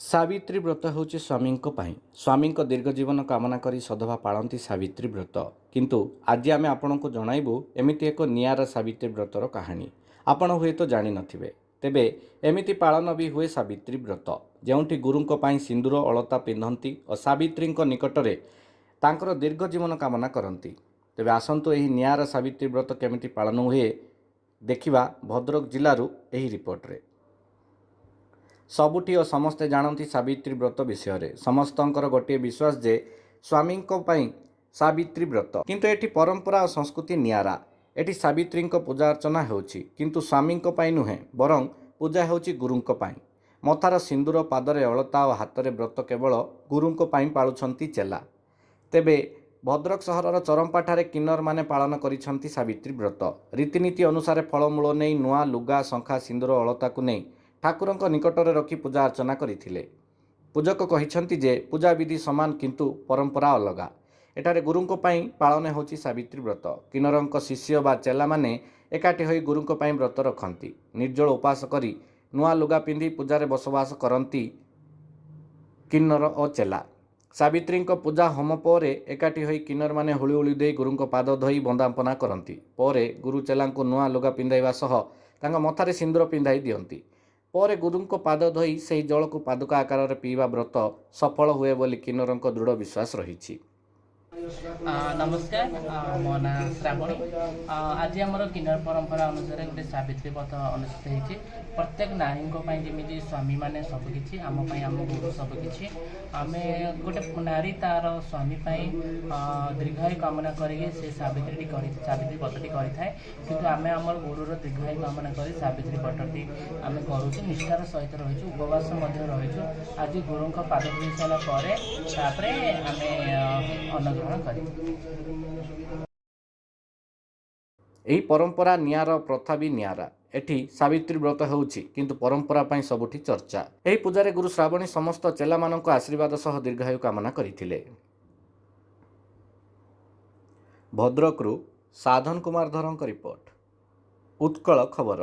ସାବିତ୍ରୀ ବ୍ରତ ହେଉଛି ସ୍ୱାମୀଙ୍କ ପାଇଁ। ସ୍ୱାମୀଙ୍କ ଦୀର୍ଘ ଜୀବନ କାମନା କରି ସଧବା ପାଳନ୍ତି ସାବିତ୍ରୀ ବ୍ରତ। କିନ୍ତୁ ଆଜି ଆମେ ଆପଣଙ୍କୁ ଜଣାଇବୁ ଏମିତି ଏକ ନିଆରା ସାବିତ୍ରୀ ବ୍ରତର କାହାଣୀ। ଆପଣ ହୁଏତ ଜାଣିନଥିବେ ତେବେ ଏମିତି ପାଳନ ବି ହୁଏ ସାବିତ୍ରୀ ବ୍ରତ। ଯେଉଁଠି ଗୁରୁଙ୍କ ପାଇଁ ସିନ୍ଦୁର ଅଳତା ପିନ୍ଧନ୍ତି ଓ ସାବିତ୍ରୀଙ୍କ ନିକଟରେ ତାଙ୍କର ଦୀର୍ଘ ଜୀବନ କାମନା କରନ୍ତି। ତେବେ ଆସନ୍ତୁ ଏହି ନିଆରା ସାବିତ୍ରୀ ବ୍ରତ କେମିତି ପାଳନ ହୁଏ ଦେଖିବା ଭଦ୍ରକ ଜିଲ୍ଲାରୁ ଏହି ରିପୋର୍ଟରେ। ସବୁଠି ଓ ସମସ୍ତେ ଜାଣନ୍ତି ସାବିତ୍ରୀ ବ୍ରତ ବିଷୟରେ। ସମସ୍ତଙ୍କର ଗୋଟିଏ ବିଶ୍ୱାସ ଯେ ସ୍ୱାମୀଙ୍କ ପାଇଁ ସାବିତ୍ରୀ ବ୍ରତ। କିନ୍ତୁ ଏଠି ପରମ୍ପରା ଓ ସଂସ୍କୃତି ନିଆରା। ଏଠି ସାବିତ୍ରୀଙ୍କ ପୂଜା ଅର୍ଚ୍ଚନା ହେଉଛି। କିନ୍ତୁ ସ୍ୱାମୀଙ୍କ ପାଇଁ ନୁହେଁ ବରଂ ପୂଜା ହେଉଛି ଗୁରୁଙ୍କ ପାଇଁ। ମଥାର ସିନ୍ଦୁର ପାଦରେ ଅଳତା ଓ ହାତରେ ବ୍ରତ କେବଳ ଗୁରୁଙ୍କ ପାଇଁ ପାଳୁଛନ୍ତି ଚେଲା। ତେବେ ଭଦ୍ରକ ସହରର ଚରମ୍ପାଠାରେ କିନ୍ନରମାନେ ପାଳନ କରିଛନ୍ତି ସାବିତ୍ରୀ ବ୍ରତ। ରୀତିନୀତି ଅନୁସାରେ ଫଳମୂଳ ନେଇ ନୂଆ ଲୁଗା ଶଙ୍ଖା ସିନ୍ଦୁର ଅଳତାକୁ ନେଇ ଠାକୁରଙ୍କ ନିକଟରେ ରଖି ପୂଜା ଅର୍ଚ୍ଚନା କରିଥିଲେ। ପୂଜକ କହିଛନ୍ତି ଯେ ପୂଜାବିଧି ସମାନ କିନ୍ତୁ ପରମ୍ପରା ଅଲଗା। ଏଠାରେ ଗୁରୁଙ୍କ ପାଇଁ ପାଳନ ହେଉଛି ସାବିତ୍ରୀ ବ୍ରତ। କିନ୍ନରଙ୍କ ଶିଷ୍ୟ ବା ଚେଲାମାନେ ଏକାଠି ହୋଇ ଗୁରୁଙ୍କ ପାଇଁ ବ୍ରତ ରଖନ୍ତି। ନିର୍ଜଳ ଉପାସ କରି ନୂଆ ଲୁଗା ପିନ୍ଧି ପୂଜାରେ ବସବାସ କରନ୍ତି କିନ୍ନର ଓ ଚେଲା। ସାବିତ୍ରୀଙ୍କ ପୂଜା ହୋମ ପରେ ଏକାଠି ହୋଇ କିନ୍ନରମାନେ ହୁଳି ହୁଳି ଦେଇ ଗୁରୁଙ୍କ ପାଦ ଧୋଇ ବନ୍ଦାପନା କରନ୍ତି। ପରେ ଗୁରୁ ଚେଲାଙ୍କୁ ନୂଆ ଲୁଗା ପିନ୍ଧାଇବା ସହ ତାଙ୍କ ମଥାରେ ସିନ୍ଦୁର ପିନ୍ଧାଇ ଦିଅନ୍ତି। ପରେ ଗୁରୁଙ୍କ ପାଦ ଧୋଇ ସେହି ଜଳକୁ ପାଦୁକା ଆକାରରେ ପିଇବା ବ୍ରତ ସଫଳ ହୁଏ ବୋଲି କିନ୍ନରଙ୍କ ଦୃଢ଼ ବିଶ୍ୱାସ ରହିଛି। ଆ, ନମସ୍କାର ଆ, ମୋ ନାଁ ଶ୍ରାବଣୀ। ଆ, ଆଜି ଆମର କିନ୍ନର ପରମ୍ପରା ଅନୁସାରେ ଗୋଟେ ସାବିତ୍ରୀ ବ୍ରତ ଅନୁଷ୍ଠିତ ହେଇଛି। ପ୍ରତ୍ୟେକ ନାରୀଙ୍କ ପାଇଁ ଯେମିତି ସ୍ୱାମୀମାନେ ସବୁକିଛି ଆମ ପାଇଁ ଆମ ଗୁରୁ ସବୁକିଛି ଆମେ ଗୋଟେ ନାରୀ ତାର ସ୍ୱାମୀ ପାଇଁ ଆ, ଦୀର୍ଘାୟୁ କାମନା କରିକି ସେ ସାବିତ୍ରୀଟି କରି ସାବିତ୍ରୀ ବ୍ରତଟି କରିଥାଏ। କିନ୍ତୁ ଆମେ ଆମର ଗୁରୁର ଦୀର୍ଘାୟୁ କାମନା କରି ସାବିତ୍ରୀ ବ୍ରତଟି ଆମେ କରୁଛୁ ନିଷ୍ଠାର ସହିତ ରହିଛୁ ଉପବାସ ମଧ୍ୟ ରହିଛୁ। ଆଜି ଗୁରୁଙ୍କ ପାଦ ଧୋଇ ଏହି ପରମ୍ପରା ନିଆର ପ୍ରଥା ବି ନିଆରା। ଏଠି ସାବିତ୍ରୀ ବ୍ରତ ହେଉଛି କିନ୍ତୁ ପରମ୍ପରା ପାଇଁ ସବୁଠି ଚର୍ଚ୍ଚା। ଏହି ପୂଜାରେ ଗୁରୁ ଶ୍ରାବଣୀ ସମସ୍ତ ଚେଲାମାନଙ୍କ ଆଶୀର୍ବାଦ ସହ ଦୀର୍ଘାୟୁ କାମନା କରିଥିଲେ। ଭଦ୍ରକରୁ ସାଧନ କୁମାର ଧରଙ୍କ ରିପୋର୍ଟ। ଉତ୍କଳ ଖବର।